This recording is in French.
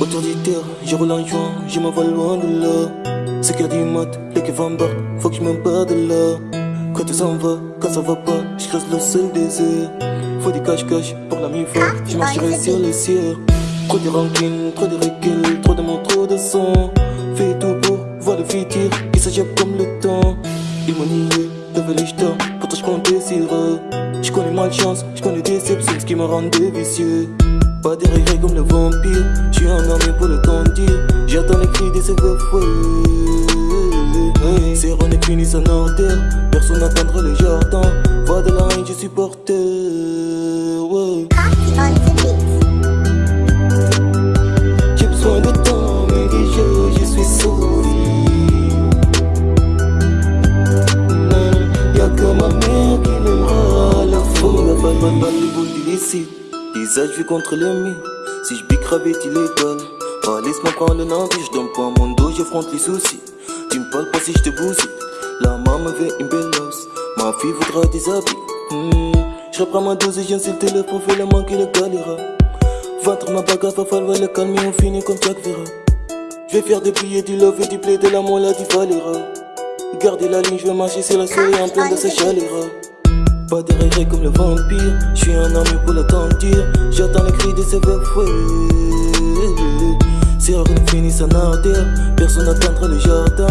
Autour du terre, je roule en joint, je m'envole loin de là. C'est qu'à du mat, les que van faut que je me bats de là. Quand tout s'en va, quand ça va pas, je creuse le seul désert. Faut du cache-cache pour la mi-fois, je marcherai sur les cieux. Trop de rancune, trop de recul, trop de mots, trop de son. Fais tout pour voir le futur, il s'agit comme le temps. Ils m'ont nié, devant les jetons, pourtant je comptais sur eux. Je connais malchance, je connais déception, ce qui me rend vicieux. Pas de regrets comme le vampire, je suis un armé pour le temps dire. J'attends les cris des fouets. C'est René fini son ordre, personne n'attendra le jardin. Va de la haine, je suis d'illicite. Visage vu contre le mur. Si je bique rabais, il est donne. Oh, laisse-moi prendre le navire, je donne pas mon dos, j'affronte les soucis. Tu me parles pas si je te bousille. La maman veut une belle os. Ma fille voudra des habits. Hmm. Je reprends ma dose et j'insiste le profil, le manque et le galera. Ventre ma bagarre, va falloir le calmer, on finit comme Jack Vera. Je vais faire des billets, du love et du play, de l'amour, là, du Valera. Gardez la ligne, je vais marcher sur la soleil en plein de ces chaleurs. Pas regrets comme le vampire, je suis un ami pour l'attendir. J'attends les cris de ces fouets. C'est rare qu'on finisse en ardeur, personne n'attendra le jardin.